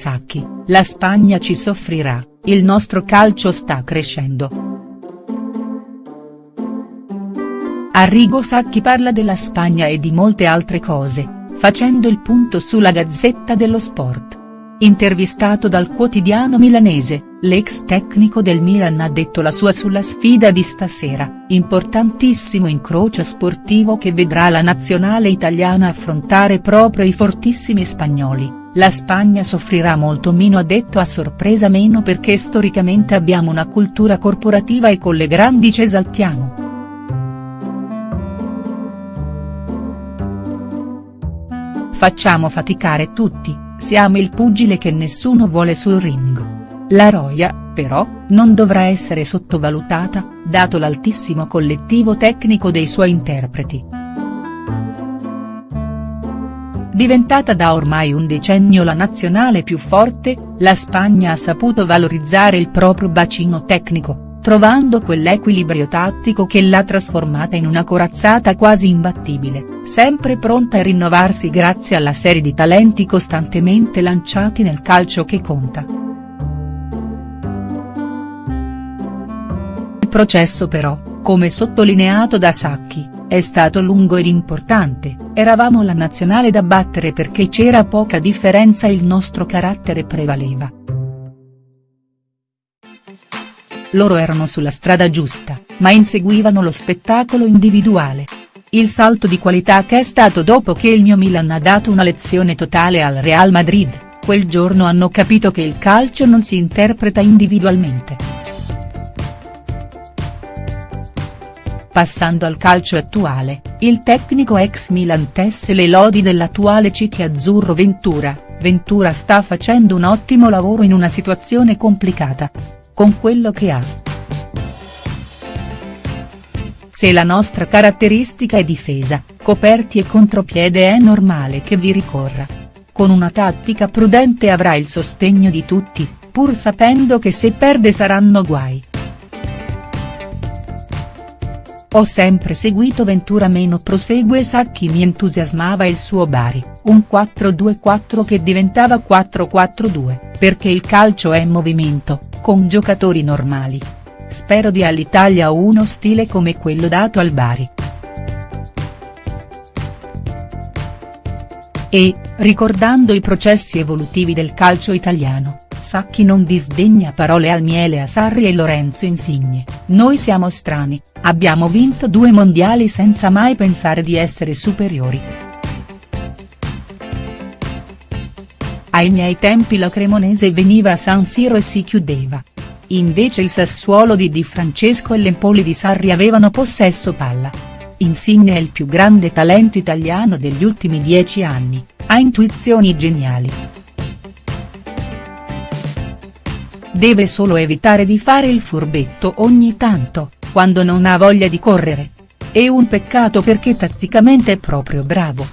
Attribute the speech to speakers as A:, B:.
A: Sacchi, la Spagna ci soffrirà, il nostro calcio sta crescendo. Arrigo Sacchi parla della Spagna e di molte altre cose, facendo il punto sulla Gazzetta dello Sport. Intervistato dal quotidiano milanese, l'ex tecnico del Milan ha detto la sua sulla sfida di stasera, importantissimo incrocio sportivo che vedrà la nazionale italiana affrontare proprio i fortissimi spagnoli, la Spagna soffrirà molto meno ha detto a sorpresa meno perché storicamente abbiamo una cultura corporativa e con le grandi ci esaltiamo. Facciamo faticare tutti, siamo il pugile che nessuno vuole sul ring. La Roya, però, non dovrà essere sottovalutata, dato l'altissimo collettivo tecnico dei suoi interpreti. Diventata da ormai un decennio la nazionale più forte, la Spagna ha saputo valorizzare il proprio bacino tecnico, trovando quell'equilibrio tattico che l'ha trasformata in una corazzata quasi imbattibile, sempre pronta a rinnovarsi grazie alla serie di talenti costantemente lanciati nel calcio che conta. Il processo però, come sottolineato da Sacchi, è stato lungo ed importante, eravamo la nazionale da battere perché c'era poca differenza e il nostro carattere prevaleva. loro erano sulla strada giusta, ma inseguivano lo spettacolo individuale. Il salto di qualità che è stato dopo che il mio Milan ha dato una lezione totale al Real Madrid, quel giorno hanno capito che il calcio non si interpreta individualmente. Passando al calcio attuale, il tecnico ex Milan tesse le lodi dell'attuale City azzurro Ventura, Ventura sta facendo un ottimo lavoro in una situazione complicata con quello che ha. Se la nostra caratteristica è difesa, coperti e contropiede è normale che vi ricorra. Con una tattica prudente avrà il sostegno di tutti, pur sapendo che se perde saranno guai. Ho sempre seguito Ventura meno prosegue Sacchi mi entusiasmava il suo Bari, un 4-2-4 che diventava 4-4-2, perché il calcio è movimento, con giocatori normali. Spero di all'Italia uno stile come quello dato al Bari. E, ricordando i processi evolutivi del calcio italiano, Sacchi non disdegna parole al miele a Sarri e Lorenzo Insigne, noi siamo strani, abbiamo vinto due mondiali senza mai pensare di essere superiori. Ai miei tempi la Cremonese veniva a San Siro e si chiudeva. Invece il Sassuolo di Di Francesco e l'Empoli di Sarri avevano possesso palla. Insigne è il più grande talento italiano degli ultimi dieci anni, ha intuizioni geniali. Deve solo evitare di fare il furbetto ogni tanto, quando non ha voglia di correre. È un peccato perché tatticamente è proprio bravo.